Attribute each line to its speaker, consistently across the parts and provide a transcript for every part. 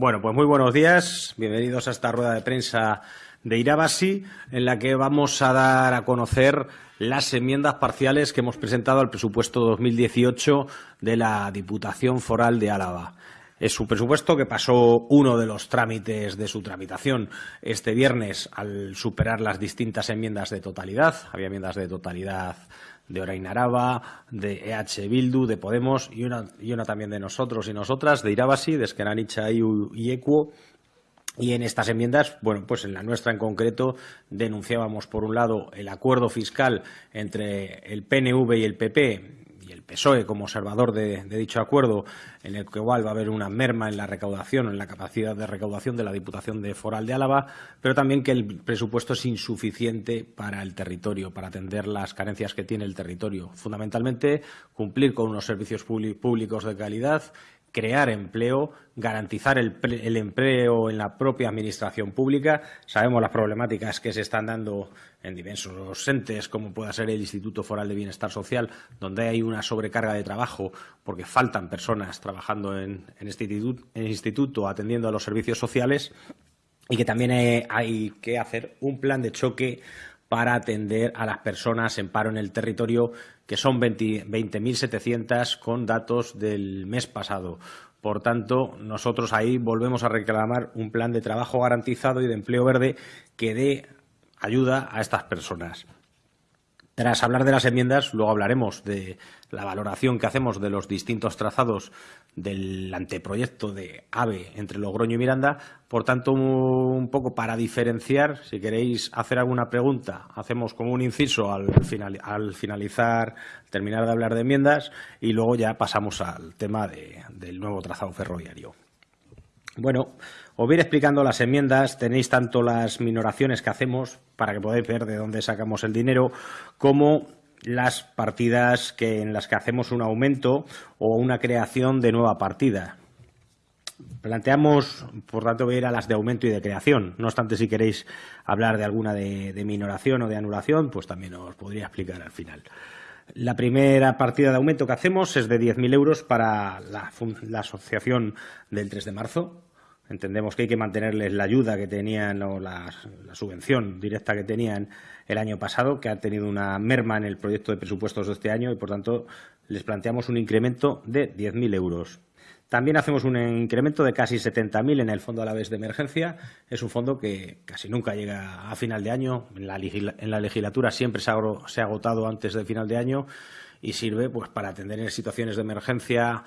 Speaker 1: Bueno, pues muy buenos días. Bienvenidos a esta rueda de prensa de Irabasi, en la que vamos a dar a conocer las enmiendas parciales que hemos presentado al presupuesto 2018 de la Diputación Foral de Álava. Es un presupuesto que pasó uno de los trámites de su tramitación este viernes al superar las distintas enmiendas de totalidad. Había enmiendas de totalidad de Orain Araba, de EH Bildu, de Podemos y una, y una también de nosotros y nosotras, de Irabasi, de Esqueranicha y Equo, y en estas enmiendas, bueno, pues en la nuestra en concreto, denunciábamos por un lado el acuerdo fiscal entre el PNV y el PP y el PSOE como observador de, dicho acuerdo, en el que igual va a haber una merma en la recaudación, en la capacidad de recaudación de la Diputación de Foral de Álava, pero también que el presupuesto es insuficiente para el territorio, para atender las carencias que tiene el territorio. Fundamentalmente, cumplir con unos servicios públicos de calidad crear empleo, garantizar el, empleo en la propia administración pública. Sabemos las problemáticas que se están dando en diversos entes, como pueda ser el Instituto Foral de Bienestar Social, donde hay una sobrecarga de trabajo porque faltan personas trabajando en, este instituto, atendiendo a los servicios sociales y que también eh, hay que hacer un plan de choque para atender a las personas en paro en el territorio, que son 20.700 con datos del mes pasado. Por tanto, nosotros ahí volvemos a reclamar un plan de trabajo garantizado y de empleo verde que dé ayuda a estas personas. Tras hablar de las enmiendas, luego hablaremos de la valoración que hacemos de los distintos trazados del anteproyecto de AVE entre Logroño y Miranda. Por tanto, un poco para diferenciar, si queréis hacer alguna pregunta, hacemos como un inciso al, al finalizar, terminar de hablar de enmiendas y luego ya pasamos al tema del nuevo trazado ferroviario. Bueno, os voy explicando las enmiendas, tenéis tanto las minoraciones que hacemos, para que podáis ver de dónde sacamos el dinero, como las partidas que, en las que hacemos un aumento o una creación de nueva partida. Planteamos, por tanto, voy a las de aumento y de creación. No obstante, si queréis hablar de alguna de, minoración o de anulación, pues también os podría explicar al final. La primera partida de aumento que hacemos es de 10.000 euros para la, la asociación del 3 de marzo, Entendemos que hay que mantenerles la ayuda que tenían o la, subvención directa que tenían el año pasado, que ha tenido una merma en el proyecto de presupuestos de este año y, por tanto, les planteamos un incremento de 10.000 euros. También hacemos un incremento de casi 70.000 en el Fondo a la vez de Emergencia. Es un fondo que casi nunca llega a final de año. En la, legislatura siempre se ha, se ha agotado antes del final de año y sirve pues, para atender en situaciones de emergencia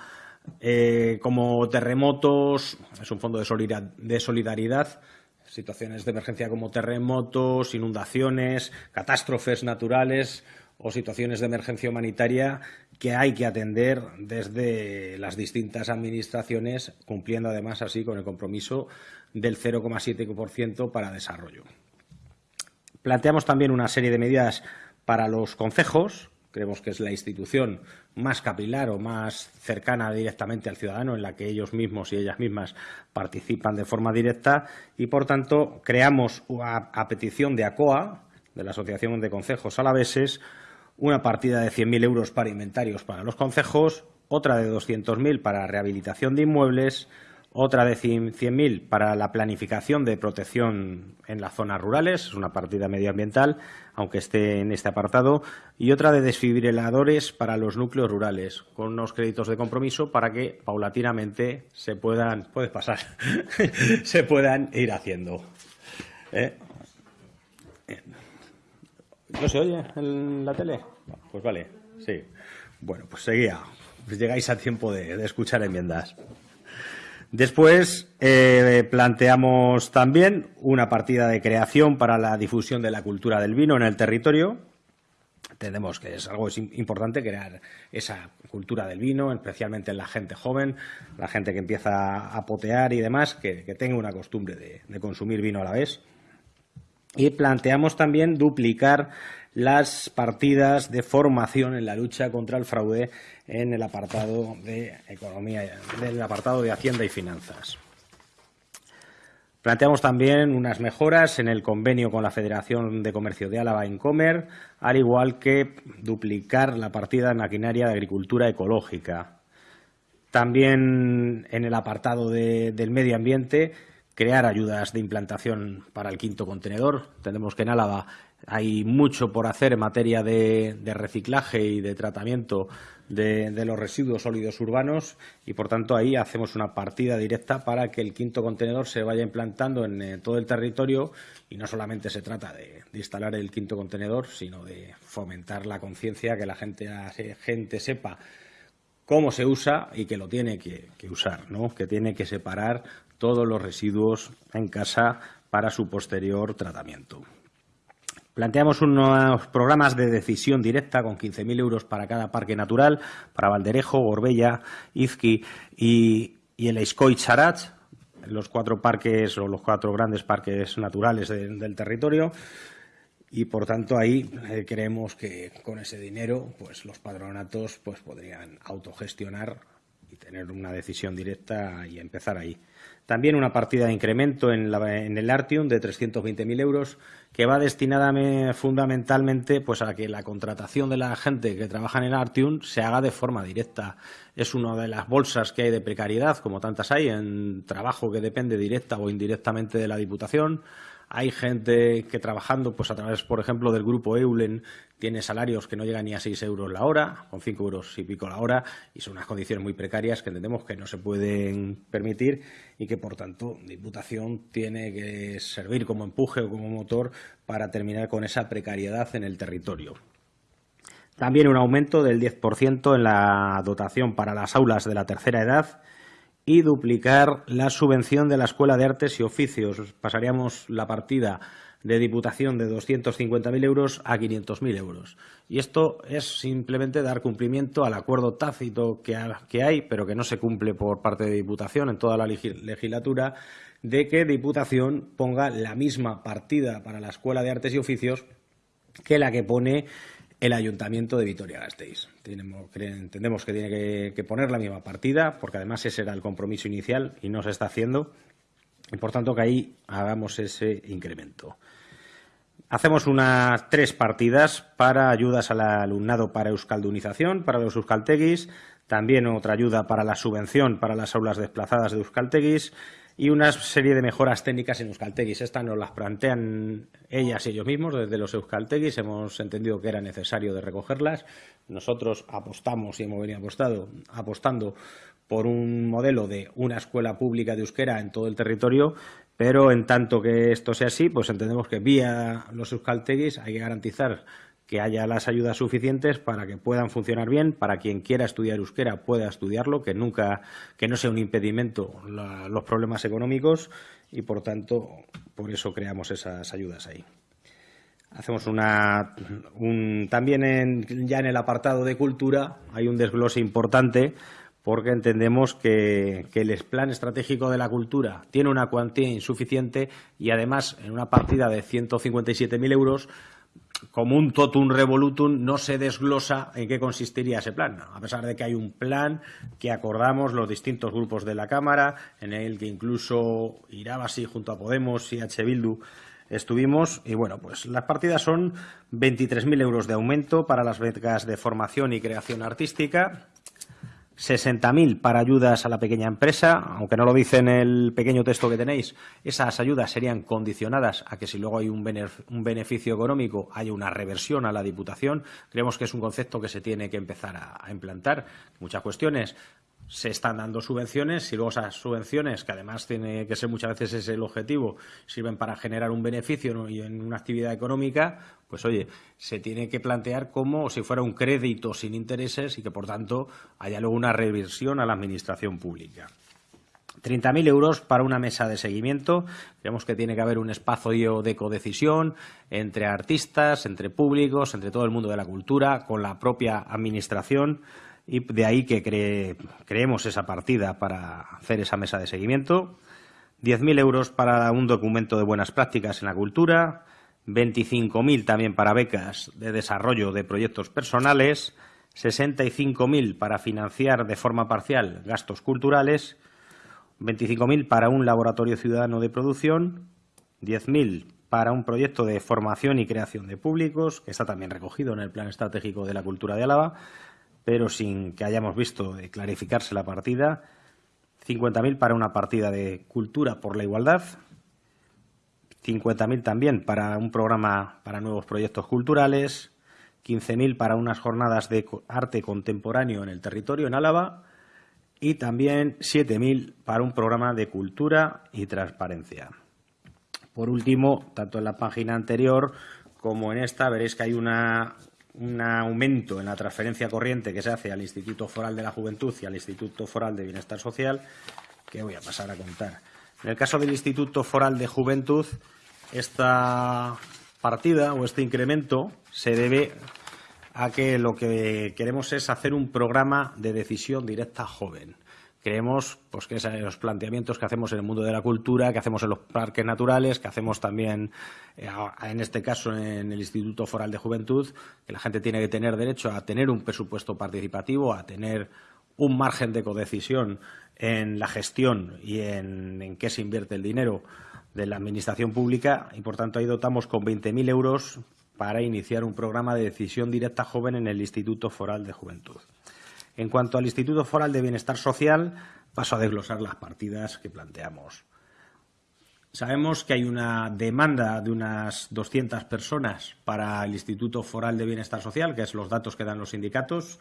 Speaker 1: eh, como terremotos, es un fondo de solidaridad, situaciones de emergencia como terremotos, inundaciones, catástrofes naturales o situaciones de emergencia humanitaria que hay que atender desde las distintas administraciones, cumpliendo además así con el compromiso del 0,7% para desarrollo. Planteamos también una serie de medidas para los concejos, creemos que es la institución más capilar o más cercana directamente al ciudadano, en la que ellos mismos y ellas mismas participan de forma directa y, por tanto, creamos a, petición de ACOA, de la Asociación de Concejos Alaveses, una partida de 100.000 euros para inventarios para los concejos, otra de 200.000 para rehabilitación de inmuebles, otra de 100.000 para la planificación de protección en las zonas rurales, es una partida medioambiental, aunque esté en este apartado, y otra de desfibriladores para los núcleos rurales, con unos créditos de compromiso para que paulatinamente se puedan, puedes pasar, se puedan ir haciendo. ¿Eh? ¿No se oye en la tele? Pues vale, sí. Bueno, pues seguía. Pues llegáis a tiempo de escuchar enmiendas. Después eh, planteamos también una partida de creación para la difusión de la cultura del vino en el territorio. Entendemos que es algo importante crear esa cultura del vino, especialmente en la gente joven, la gente que empieza a potear y demás, que, tenga una costumbre de consumir vino a la vez. Y planteamos también duplicar las partidas de formación en la lucha contra el fraude en el apartado de economía, del apartado de Hacienda y Finanzas. Planteamos también unas mejoras en el convenio con la Federación de Comercio de Álava Incomer, al igual que duplicar la partida de maquinaria de agricultura ecológica. También en el apartado del medio ambiente, crear ayudas de implantación para el quinto contenedor. Tenemos que en Álava hay mucho por hacer en materia de, reciclaje y de tratamiento de, los residuos sólidos urbanos y, por tanto, ahí hacemos una partida directa para que el quinto contenedor se vaya implantando en eh, todo el territorio y no solamente se trata de, instalar el quinto contenedor, sino de fomentar la conciencia, que la gente, gente sepa cómo se usa y que lo tiene que, que usar, ¿no? que tiene que separar todos los residuos en casa para su posterior tratamiento. Planteamos unos programas de decisión directa con 15.000 euros para cada parque natural, para Valderejo, Gorbella, Izqui y, el Escoy Charach, los cuatro parques o los cuatro grandes parques naturales del territorio. Y por tanto ahí eh, creemos que con ese dinero pues los patronatos pues podrían autogestionar y tener una decisión directa y empezar ahí. También una partida de incremento en, el Artium de 320.000 euros que va destinada fundamentalmente pues, a que la contratación de la gente que trabaja en el Artium se haga de forma directa. Es una de las bolsas que hay de precariedad, como tantas hay, en trabajo que depende directa o indirectamente de la Diputación. Hay gente que trabajando, pues a través, por ejemplo, del grupo Eulen, tiene salarios que no llegan ni a 6 euros la hora, con 5 euros y pico la hora, y son unas condiciones muy precarias que entendemos que no se pueden permitir y que, por tanto, Diputación tiene que servir como empuje o como motor para terminar con esa precariedad en el territorio. También un aumento del 10% en la dotación para las aulas de la tercera edad y duplicar la subvención de la Escuela de Artes y Oficios. Pasaríamos la partida de Diputación de 250.000 euros a 500.000 euros. Y esto es simplemente dar cumplimiento al acuerdo tácito que, hay, pero que no se cumple por parte de Diputación en toda la legislatura, de que Diputación ponga la misma partida para la Escuela de Artes y Oficios que la que pone el Ayuntamiento de Vitoria-Gasteiz. Entendemos que tiene que, poner la misma partida, porque además ese era el compromiso inicial y no se está haciendo, y por tanto que ahí hagamos ese incremento. Hacemos unas tres partidas para ayudas al alumnado para euskaldunización, para los euskalteguis, también otra ayuda para la subvención para las aulas desplazadas de euskalteguis y una serie de mejoras técnicas en Euskalteguis. Estas nos las plantean ellas y ellos mismos desde los Euskalteguis. Hemos entendido que era necesario de recogerlas. Nosotros apostamos y hemos venido apostado, apostando por un modelo de una escuela pública de euskera en todo el territorio, pero en tanto que esto sea así, pues entendemos que vía los Euskalteguis hay que garantizar que haya las ayudas suficientes para que puedan funcionar bien, para quien quiera estudiar euskera pueda estudiarlo, que nunca, que no sea un impedimento los problemas económicos y por tanto por eso creamos esas ayudas ahí. Hacemos una también ya en el apartado de cultura hay un desglose importante porque entendemos que, que, el plan estratégico de la cultura tiene una cuantía insuficiente y además en una partida de 157.000 euros como un totum revolutum no se desglosa en qué consistiría ese plan, a pesar de que hay un plan que acordamos los distintos grupos de la Cámara, en el que incluso Irabasi junto a Podemos y H. Bildu estuvimos y bueno, pues las partidas son 23.000 euros de aumento para las becas de formación y creación artística, 60.000 para ayudas a la pequeña empresa, aunque no lo dice en el pequeño texto que tenéis, esas ayudas serían condicionadas a que si luego hay un beneficio económico haya una reversión a la Diputación. Creemos que es un concepto que se tiene que empezar a, implantar. Muchas cuestiones se están dando subvenciones y luego esas subvenciones, que además tiene que ser muchas veces ese el objetivo, sirven para generar un beneficio y en una actividad económica, pues oye, se tiene que plantear como si fuera un crédito sin intereses y que por tanto haya luego una reversión a la administración pública. 30.000 euros para una mesa de seguimiento. Creemos que tiene que haber un espacio de codecisión entre artistas, entre públicos, entre todo el mundo de la cultura, con la propia administración y de ahí que creemos esa partida para hacer esa mesa de seguimiento. 10.000 euros para un documento de buenas prácticas en la cultura, 25.000 también para becas de desarrollo de proyectos personales, 65.000 para financiar de forma parcial gastos culturales, 25.000 para un laboratorio ciudadano de producción, 10.000 para un proyecto de formación y creación de públicos, que está también recogido en el Plan Estratégico de la Cultura de Álava, pero sin que hayamos visto clarificarse la partida. 50.000 para una partida de cultura por la igualdad. 50.000 también para un programa para nuevos proyectos culturales. 15.000 para unas jornadas de arte contemporáneo en el territorio, en Álava. Y también 7.000 para un programa de cultura y transparencia. Por último, tanto en la página anterior como en esta, veréis que hay una un aumento en la transferencia corriente que se hace al Instituto Foral de la Juventud y al Instituto Foral de Bienestar Social, que voy a pasar a contar. En el caso del Instituto Foral de Juventud, esta partida o este incremento se debe a que lo que queremos es hacer un programa de decisión directa joven creemos pues, que los planteamientos que hacemos en el mundo de la cultura, que hacemos en los parques naturales, que hacemos también, eh, en este caso, en el Instituto Foral de Juventud, que la gente tiene que tener derecho a tener un presupuesto participativo, a tener un margen de codecisión en la gestión y en, en qué se invierte el dinero de la Administración pública y, por tanto, ahí dotamos con 20.000 euros para iniciar un programa de decisión directa joven en el Instituto Foral de Juventud. En cuanto al Instituto Foral de Bienestar Social, paso a desglosar las partidas que planteamos. Sabemos que hay una demanda de unas 200 personas para el Instituto Foral de Bienestar Social, que es los datos que dan los sindicatos,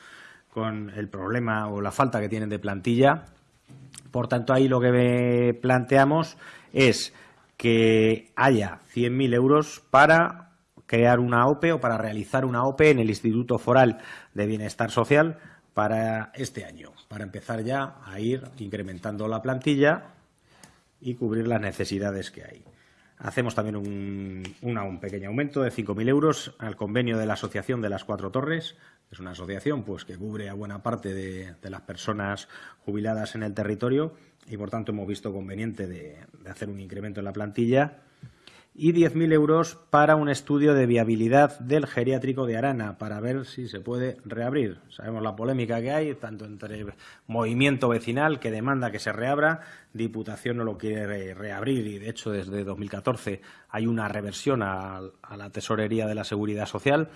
Speaker 1: con el problema o la falta que tienen de plantilla. Por tanto, ahí lo que planteamos es que haya 100.000 euros para crear una OPE o para realizar una OPE en el Instituto Foral de Bienestar Social para este año, para empezar ya a ir incrementando la plantilla y cubrir las necesidades que hay. Hacemos también un, pequeño aumento de 5.000 euros al convenio de la Asociación de las Cuatro Torres. Es una asociación pues, que cubre a buena parte de, las personas jubiladas en el territorio y, por tanto, hemos visto conveniente de hacer un incremento en la plantilla y 10.000 euros para un estudio de viabilidad del geriátrico de Arana para ver si se puede reabrir. Sabemos la polémica que hay, tanto entre movimiento vecinal que demanda que se reabra, Diputación no lo quiere reabrir y, de hecho, desde 2014 hay una reversión a, a la tesorería de la Seguridad Social.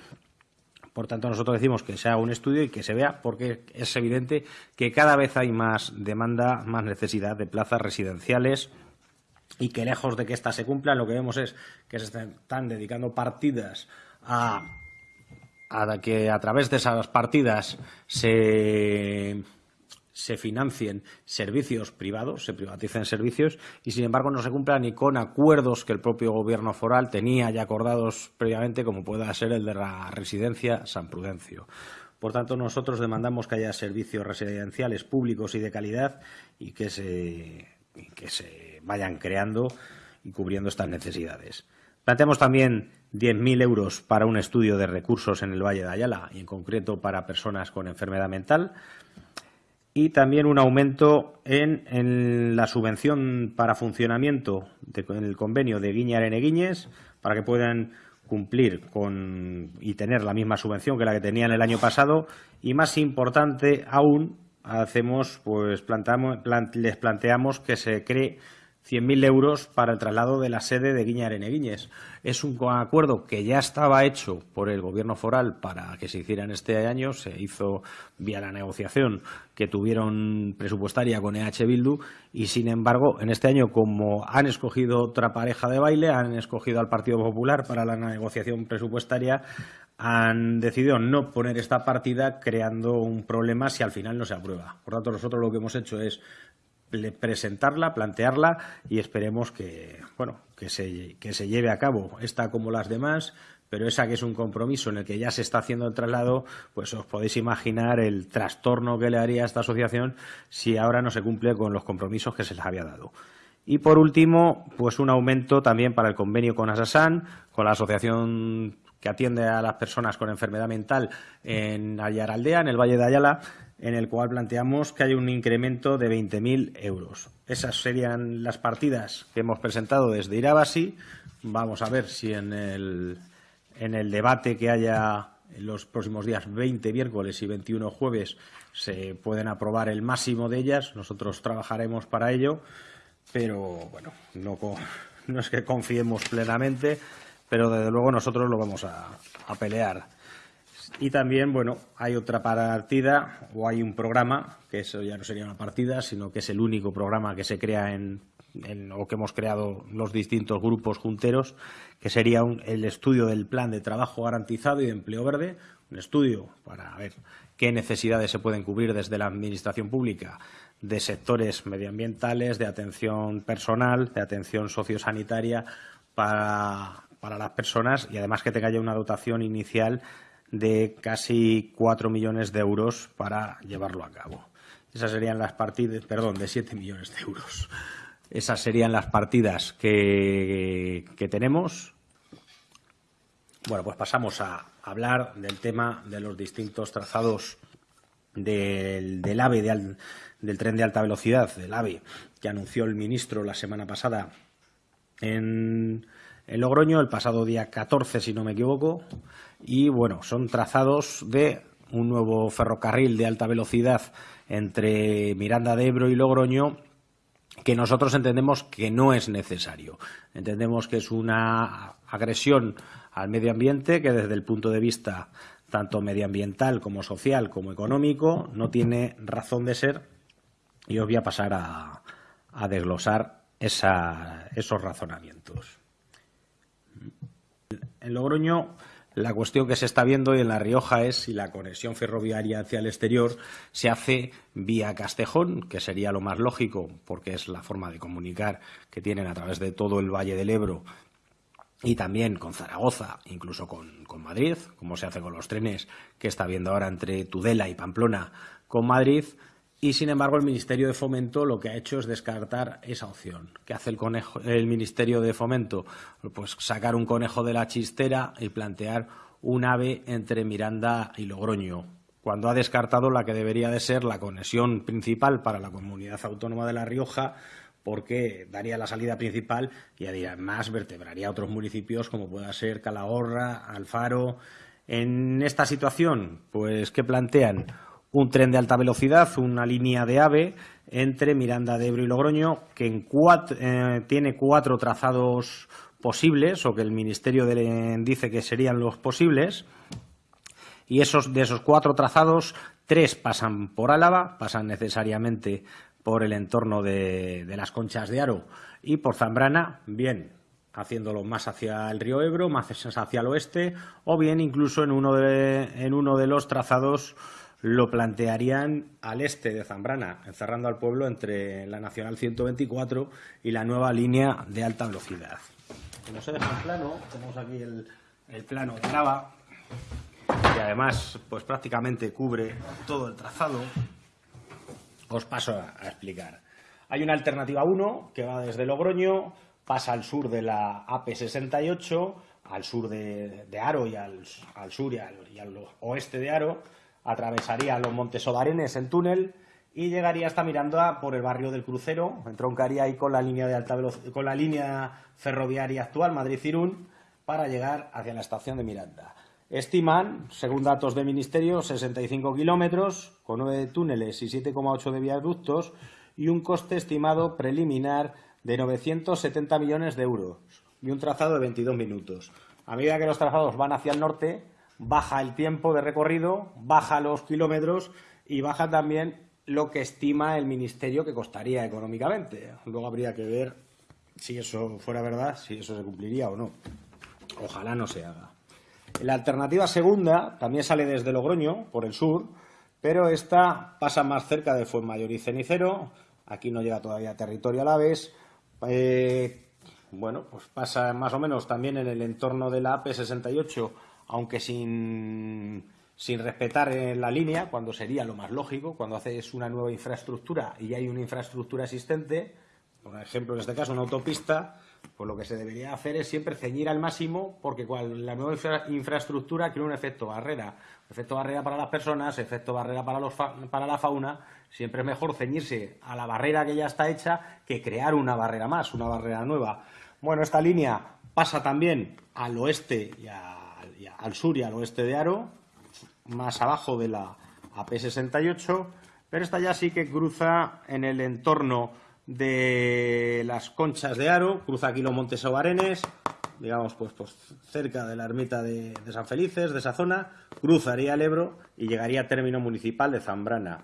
Speaker 1: Por tanto, nosotros decimos que se haga un estudio y que se vea, porque es evidente que cada vez hay más demanda, más necesidad de plazas residenciales y que lejos de que éstas se cumplan, lo que vemos es que se están dedicando partidas a, que a través de esas partidas se, se financien servicios privados, se privaticen servicios y, sin embargo, no se cumplan ni con acuerdos que el propio Gobierno foral tenía ya acordados previamente, como pueda ser el de la residencia San Prudencio. Por tanto, nosotros demandamos que haya servicios residenciales públicos y de calidad y que se, que se vayan creando y cubriendo estas necesidades. Planteamos también 10.000 euros para un estudio de recursos en el Valle de Ayala y, en concreto, para personas con enfermedad mental. Y también un aumento en, la subvención para funcionamiento del convenio de Guiñar Guiñes para que puedan cumplir con, y tener la misma subvención que la que tenían el año pasado. Y, más importante aún, hacemos, pues, les planteamos que se cree 100.000 euros para el traslado de la sede de Guiñar Guiñes. Es un acuerdo que ya estaba hecho por el Gobierno foral para que se hiciera en este año. Se hizo vía la negociación que tuvieron presupuestaria con EH Bildu y, sin embargo, en este año, como han escogido otra pareja de baile, han escogido al Partido Popular para la negociación presupuestaria, han decidido no poner esta partida creando un problema si al final no se aprueba. Por tanto, nosotros lo que hemos hecho es presentarla, plantearla y esperemos que, bueno, que se, que se lleve a cabo esta como las demás, pero esa que es un compromiso en el que ya se está haciendo el traslado, pues os podéis imaginar el trastorno que le haría a esta asociación si ahora no se cumple con los compromisos que se les había dado. Y por último, pues un aumento también para el convenio con Asasan, con la asociación que atiende a las personas con enfermedad mental en Ayaraldea, en el Valle de Ayala, en el cual planteamos que hay un incremento de 20.000 euros. Esas serían las partidas que hemos presentado desde Irabasi. Vamos a ver si en el, en el debate que haya en los próximos días 20 miércoles y 21 jueves se pueden aprobar el máximo de ellas. Nosotros trabajaremos para ello, pero bueno, no, no es que confiemos plenamente, pero desde luego nosotros lo vamos a, a pelear. Y también, bueno, hay otra partida o hay un programa, que eso ya no sería una partida, sino que es el único programa que se crea en, o que hemos creado los distintos grupos junteros, que sería el estudio del plan de trabajo garantizado y de empleo verde, un estudio para ver qué necesidades se pueden cubrir desde la Administración pública de sectores medioambientales, de atención personal, de atención sociosanitaria para, para las personas y además que tenga ya una dotación inicial de casi cuatro millones de euros para llevarlo a cabo. Esas serían las partidas, perdón, de siete millones de euros. Esas serían las partidas que, que tenemos. Bueno, pues pasamos a hablar del tema de los distintos trazados del, del AVE, del tren de alta velocidad, del AVE, que anunció el ministro la semana pasada en, en Logroño, el pasado día 14, si no me equivoco, y bueno, son trazados de un nuevo ferrocarril de alta velocidad entre Miranda de Ebro y Logroño que nosotros entendemos que no es necesario. Entendemos que es una agresión al medio ambiente que desde el punto de vista tanto medioambiental como social como económico no tiene razón de ser y os voy a pasar a, desglosar esos razonamientos. En Logroño la cuestión que se está viendo en La Rioja es si la conexión ferroviaria hacia el exterior se hace vía Castejón, que sería lo más lógico, porque es la forma de comunicar que tienen a través de todo el Valle del Ebro y también con Zaragoza, incluso con, con Madrid, como se hace con los trenes que está viendo ahora entre Tudela y Pamplona con Madrid, y, sin embargo, el Ministerio de Fomento lo que ha hecho es descartar esa opción. ¿Qué hace el, el Ministerio de Fomento? Pues sacar un conejo de la chistera y plantear un ave entre Miranda y Logroño, cuando ha descartado la que debería de ser la conexión principal para la comunidad autónoma de La Rioja, porque daría la salida principal y además vertebraría otros municipios como pueda ser Calahorra, Alfaro. En esta situación, pues, ¿qué plantean? Un tren de alta velocidad, una línea de AVE entre Miranda de Ebro y Logroño, que eh, tiene cuatro trazados posibles, o que el Ministerio dice que serían los posibles, y esos, de esos cuatro trazados, tres pasan por Álava, pasan necesariamente por el entorno de, las conchas de Aro. Y por Zambrana, bien haciéndolo más hacia el río Ebro, más hacia el oeste, o bien incluso en uno de, en uno de los trazados lo plantearían al este de Zambrana, encerrando al pueblo entre la Nacional 124 y la nueva línea de alta velocidad. No se deja el plano, tenemos aquí el, plano de Traba, que además pues prácticamente cubre todo el trazado. Os paso a, explicar. Hay una alternativa 1 que va desde Logroño, pasa al sur de la AP68, al sur de, Aro y al, sur y al oeste de Aro, atravesaría los Montes Odarenes en túnel y llegaría hasta Miranda por el barrio del Crucero, entroncaría ahí con la línea de alta con la línea ferroviaria actual Madrid-Irún para llegar hacia la estación de Miranda. Estiman, según datos del Ministerio, 65 kilómetros, con 9 túneles y 7,8 de viaductos y un coste estimado preliminar de 970 millones de euros y un trazado de 22 minutos. A medida que los trazados van hacia el norte, baja el tiempo de recorrido, baja los kilómetros y baja también lo que estima el Ministerio que costaría económicamente. Luego habría que ver si eso fuera verdad, si eso se cumpliría o no. Ojalá no se haga. La alternativa segunda también sale desde Logroño, por el sur, pero esta pasa más cerca de Fuenmayor y Cenicero. Aquí no llega todavía a territorio a la vez. Eh, bueno, pues pasa más o menos también en el entorno de la AP68 aunque sin, respetar la línea, cuando sería lo más lógico, cuando haces una nueva infraestructura y hay una infraestructura existente, por ejemplo, en este caso una autopista, pues lo que se debería hacer es siempre ceñir al máximo, porque la nueva infraestructura crea un efecto barrera. Efecto barrera para las personas, efecto barrera para, los para la fauna. Siempre es mejor ceñirse a la barrera que ya está hecha que crear una barrera más, una barrera nueva. Bueno, esta línea pasa también al oeste y a al sur y al oeste de Aro, más abajo de la AP68, pero esta ya sí que cruza en el entorno de las conchas de Aro, cruza aquí los Montes Obarenes, digamos, pues, pues cerca de la ermita de, San Felices, de esa zona, cruzaría el Ebro y llegaría a término municipal de Zambrana.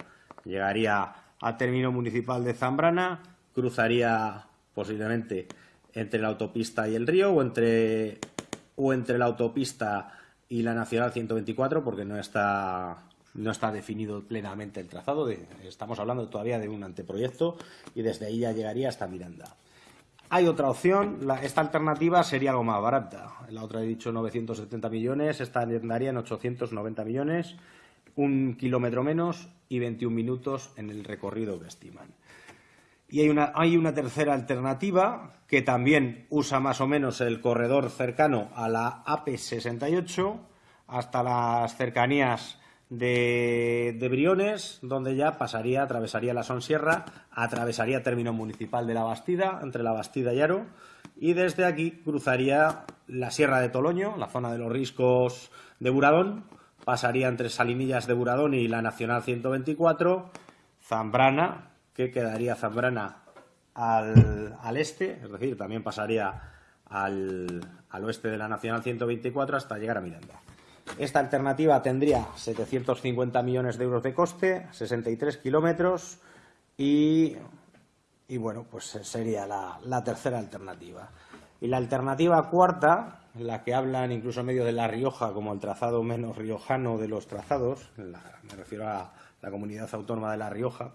Speaker 1: Llegaría a término municipal de Zambrana, cruzaría posiblemente entre la autopista y el río o entre, o entre la autopista y la Nacional 124 porque no está no está definido plenamente el trazado. estamos hablando todavía de un anteproyecto y desde ahí ya llegaría hasta Miranda. Hay otra opción, esta alternativa sería algo más barata. La otra he dicho 970 millones, esta andaría en 890 millones, un kilómetro menos y 21 minutos en el recorrido que estiman. Y hay una, hay una tercera alternativa que también usa más o menos el corredor cercano a la AP68 hasta las cercanías de, Briones, donde ya pasaría, atravesaría la Sonsierra, atravesaría término municipal de La Bastida, entre La Bastida y Aro, y desde aquí cruzaría la Sierra de Toloño, la zona de los riscos de Buradón, pasaría entre Salinillas de Buradón y la Nacional 124, Zambrana, que quedaría Zambrana al, al este, es decir, también pasaría al, al oeste de la Nacional 124 hasta llegar a Miranda. Esta alternativa tendría 750 millones de euros de coste, 63 kilómetros y, bueno, pues sería la, tercera alternativa. Y la alternativa cuarta, la que hablan incluso en medio de La Rioja como el trazado menos riojano de los trazados, me refiero a la comunidad autónoma de La Rioja,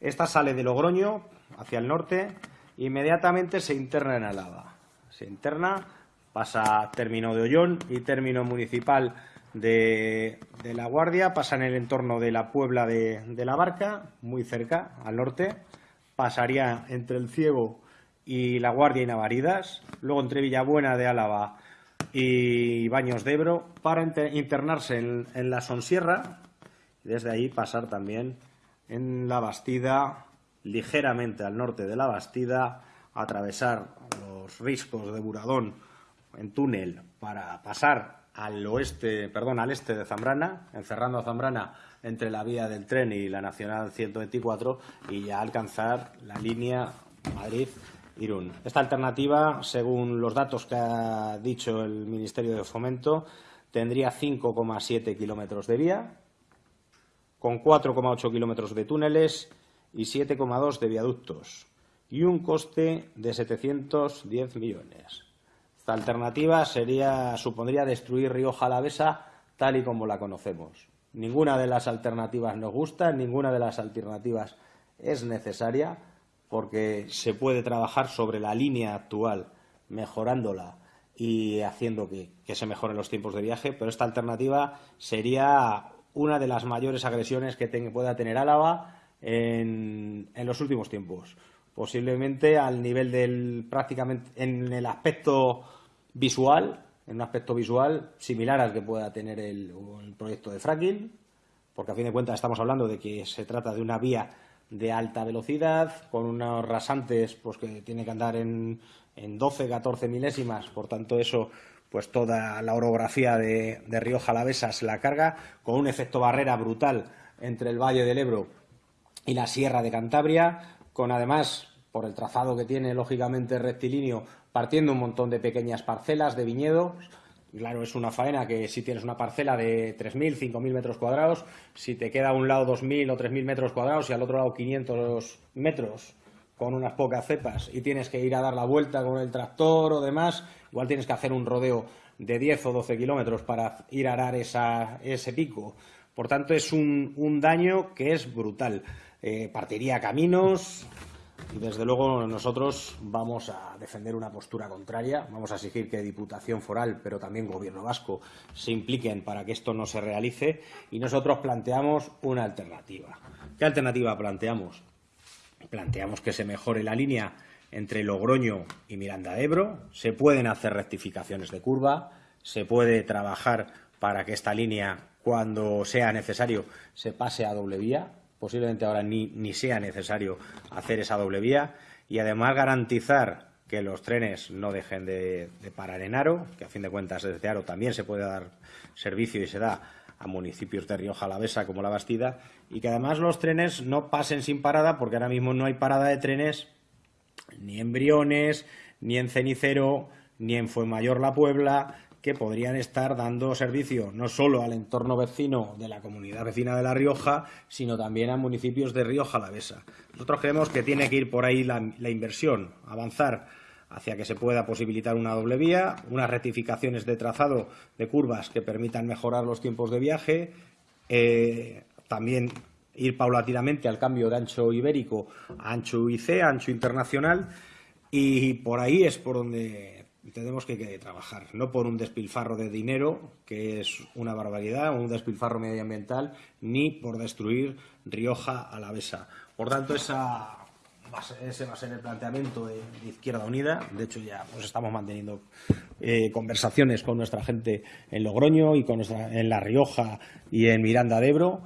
Speaker 1: esta sale de Logroño hacia el norte e inmediatamente se interna en Álava. Se interna pasa término de Ollón y término municipal de, La Guardia, pasa en el entorno de la Puebla de, la Barca, muy cerca, al norte, pasaría entre el Ciego y La Guardia y Navaridas, luego entre Villabuena de Álava y Baños de Ebro, para internarse en, en la Sonsierra, y desde ahí pasar también en la Bastida, ligeramente al norte de la Bastida, atravesar los riscos de Buradón en túnel para pasar al oeste, perdón, al este de Zambrana, encerrando a Zambrana entre la vía del tren y la Nacional 124 y ya alcanzar la línea Madrid-Irún. Esta alternativa, según los datos que ha dicho el Ministerio de Fomento, tendría 5,7 kilómetros de vía, con 4,8 kilómetros de túneles y 7,2 de viaductos, y un coste de 710 millones. La alternativa sería, supondría destruir Rioja Alavesa tal y como la conocemos. Ninguna de las alternativas nos gusta, ninguna de las alternativas es necesaria porque se puede trabajar sobre la línea actual, mejorándola y haciendo que, se mejoren los tiempos de viaje, pero esta alternativa sería una de las mayores agresiones que pueda tener Álava en, en, los últimos tiempos. Posiblemente al nivel del prácticamente en el aspecto visual, en un aspecto visual similar al que pueda tener el, proyecto de fracking, porque a fin de cuentas estamos hablando de que se trata de una vía de alta velocidad, con unos rasantes pues, que tiene que andar en, en 12, 14 milésimas, por tanto eso pues toda la orografía de, de Río Jalavesa se la carga, con un efecto barrera brutal entre el Valle del Ebro y la Sierra de Cantabria, con además, por el trazado que tiene lógicamente rectilíneo, partiendo un montón de pequeñas parcelas de viñedos. Claro, es una faena que si tienes una parcela de 3.000, 5.000 metros cuadrados, si te queda a un lado 2.000 o 3.000 metros cuadrados y al otro lado 500 metros con unas pocas cepas y tienes que ir a dar la vuelta con el tractor o demás, igual tienes que hacer un rodeo de 10 o 12 kilómetros para ir a arar ese pico. Por tanto, es un, daño que es brutal. Eh, partiría caminos, y desde luego nosotros vamos a defender una postura contraria, vamos a exigir que Diputación Foral, pero también Gobierno Vasco, se impliquen para que esto no se realice y nosotros planteamos una alternativa. ¿Qué alternativa planteamos? Planteamos que se mejore la línea entre Logroño y Miranda de Ebro, se pueden hacer rectificaciones de curva, se puede trabajar para que esta línea, cuando sea necesario, se pase a doble vía, posiblemente ahora ni, sea necesario hacer esa doble vía. Y además garantizar que los trenes no dejen de, parar en Aro, que a fin de cuentas desde Aro también se puede dar servicio y se da a municipios de Rioja Alavesa como La Bastida y que además los trenes no pasen sin parada porque ahora mismo no hay parada de trenes ni en Briones, ni en Cenicero, ni en Fuenmayor La Puebla, que podrían estar dando servicio no solo al entorno vecino de la comunidad vecina de La Rioja, sino también a municipios de Rioja Alavesa. Nosotros creemos que tiene que ir por ahí la, inversión, avanzar hacia que se pueda posibilitar una doble vía, unas rectificaciones de trazado de curvas que permitan mejorar los tiempos de viaje, eh, también ir paulatinamente al cambio de ancho ibérico a ancho IC, ancho internacional, y por ahí es por donde tenemos que, trabajar, no por un despilfarro de dinero, que es una barbaridad, un despilfarro medioambiental, ni por destruir Rioja a la Besa. Por tanto, esa ese va a ser el planteamiento de, Izquierda Unida. De hecho, ya pues, estamos manteniendo eh, conversaciones con nuestra gente en Logroño y con en La Rioja y en Miranda de Ebro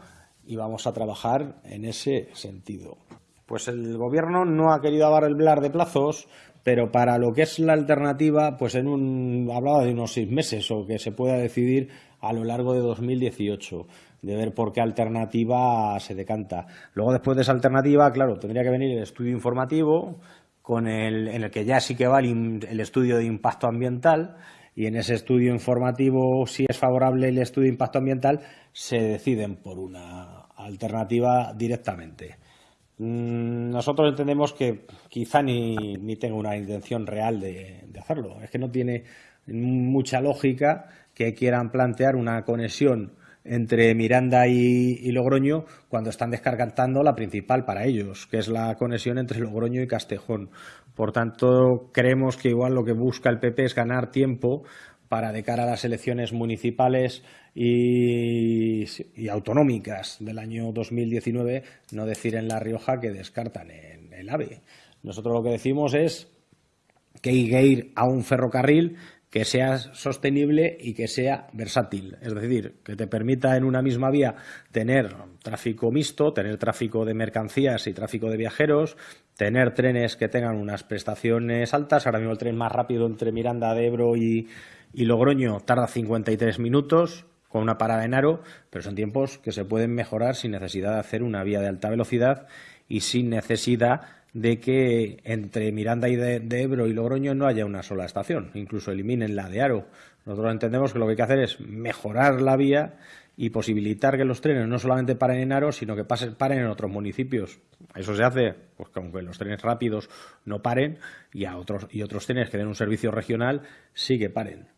Speaker 1: y vamos a trabajar en ese sentido. Pues el Gobierno no ha querido hablar de plazos, pero para lo que es la alternativa, pues en un hablaba de unos seis meses o que se pueda decidir a lo largo de 2018 de ver por qué alternativa se decanta. Luego, después de esa alternativa, claro, tendría que venir el estudio informativo, con el, en el que ya sí que va el, estudio de impacto ambiental, y en ese estudio informativo, si es favorable el estudio de impacto ambiental, se deciden por una alternativa directamente. Mm, nosotros entendemos que quizá ni, ni tenga una intención real de, de hacerlo. Es que no tiene mucha lógica que quieran plantear una conexión entre Miranda y, Logroño cuando están descargando la principal para ellos, que es la conexión entre Logroño y Castejón. Por tanto, creemos que igual lo que busca el PP es ganar tiempo para de cara a las elecciones municipales y, autonómicas del año 2019 no decir en La Rioja que descartan en el AVE. Nosotros lo que decimos es que hay que ir a un ferrocarril que sea sostenible y que sea versátil. Es decir, que te permita en una misma vía tener tráfico mixto, tener tráfico de mercancías y tráfico de viajeros, tener trenes que tengan unas prestaciones altas. Ahora mismo el tren más rápido entre Miranda de Ebro y, y Logroño tarda 53 minutos con una parada en aro, pero son tiempos que se pueden mejorar sin necesidad de hacer una vía de alta velocidad y sin necesidad de que entre Miranda y de, Ebro y Logroño no haya una sola estación, incluso eliminen la de Aro. Nosotros entendemos que lo que hay que hacer es mejorar la vía y posibilitar que los trenes no solamente paren en Aro, sino que pasen, paren en otros municipios. Eso se hace, pues aunque los trenes rápidos no paren y a otros y otros trenes que den un servicio regional sí que paren.